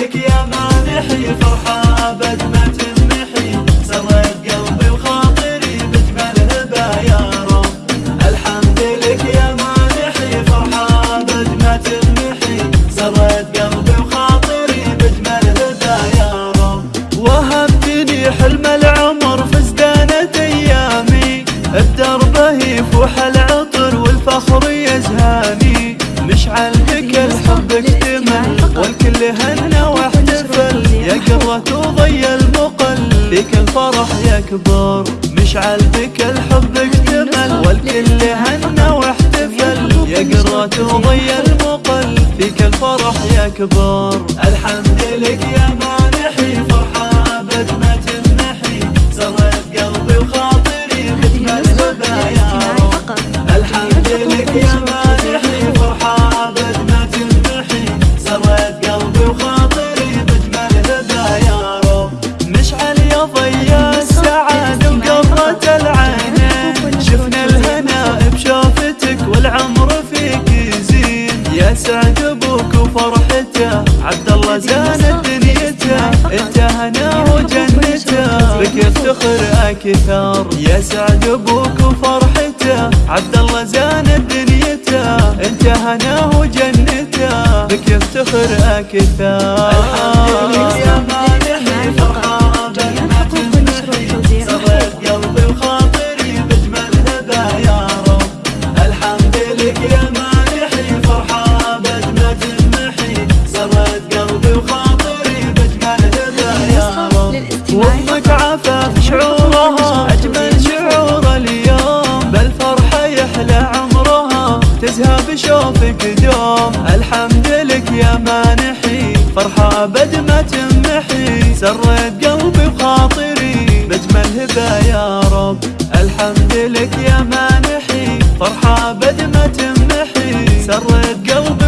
لك يا مانحي فرحة أبد ما قلبي وخاطري الحمد لك يا مانحي فرحة أبد ما قلبي وخاطري وهبتني حلم العمر أيامي. بدربه يفوح العطر والفخر يزهاني. مشعل الحب اكتمل والكل هنا قرة وضي المقل. فيك الفرح يكبر. مشعل بك الحب اكتمل. والكل هنى واحتفل. يا قرة وضي المقل. فيك الفرح يكبر. الحمد يا السعادة وقرة العينين شفنا الهنا بشوفتك والعمر فيك يزين. يا سعد أبوك وفرحته عبد الله زانت دنيته. أنت هنا وجنته بك يفتخر أكثر. يا سعد أبوك وفرحته عبد الله زانت دنيته. أنت هنا وجنته بك يفتخر أكثر. نشوفك دوم الحمد لك يا مانحي فرحة بد ما تمحي. سريت قلبي وخاطري بجمل هبة يا رب. الحمد لك يا مانحي فرحة بد ما تمحي. سريت قلبي